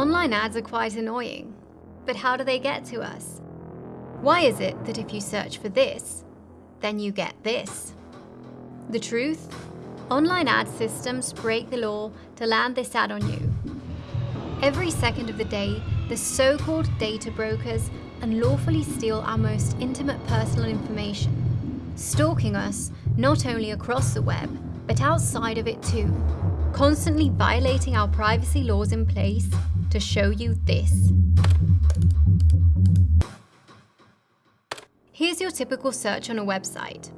Online ads are quite annoying, but how do they get to us? Why is it that if you search for this, then you get this? The truth? Online ad systems break the law to land this ad on you. Every second of the day, the so-called data brokers unlawfully steal our most intimate personal information, stalking us not only across the web, but outside of it too, constantly violating our privacy laws in place to show you this. Here's your typical search on a website.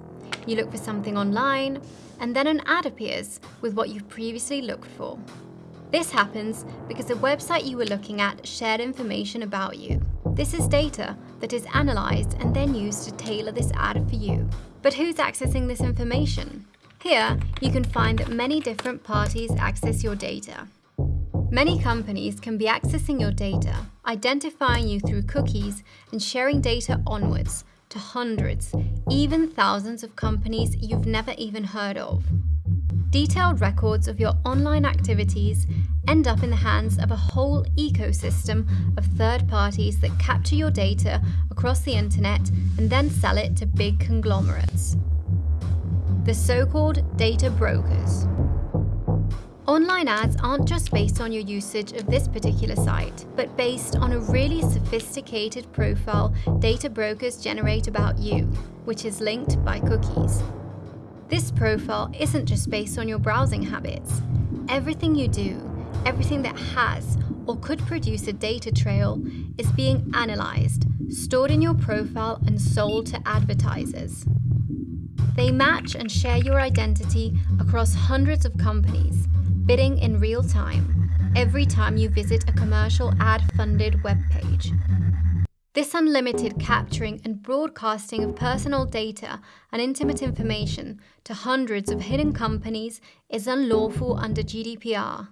You look for something online, and then an ad appears with what you've previously looked for. This happens because the website you were looking at shared information about you. This is data that is analysed and then used to tailor this ad for you. But who's accessing this information? Here, you can find that many different parties access your data. Many companies can be accessing your data, identifying you through cookies and sharing data onwards to hundreds, even thousands of companies you've never even heard of. Detailed records of your online activities end up in the hands of a whole ecosystem of third parties that capture your data across the internet and then sell it to big conglomerates. The so-called data brokers. Online ads aren't just based on your usage of this particular site, but based on a really sophisticated profile data brokers generate about you, which is linked by cookies. This profile isn't just based on your browsing habits. Everything you do, everything that has or could produce a data trail is being analysed, stored in your profile and sold to advertisers. They match and share your identity across hundreds of companies, bidding in real time every time you visit a commercial ad-funded webpage. This unlimited capturing and broadcasting of personal data and intimate information to hundreds of hidden companies is unlawful under GDPR.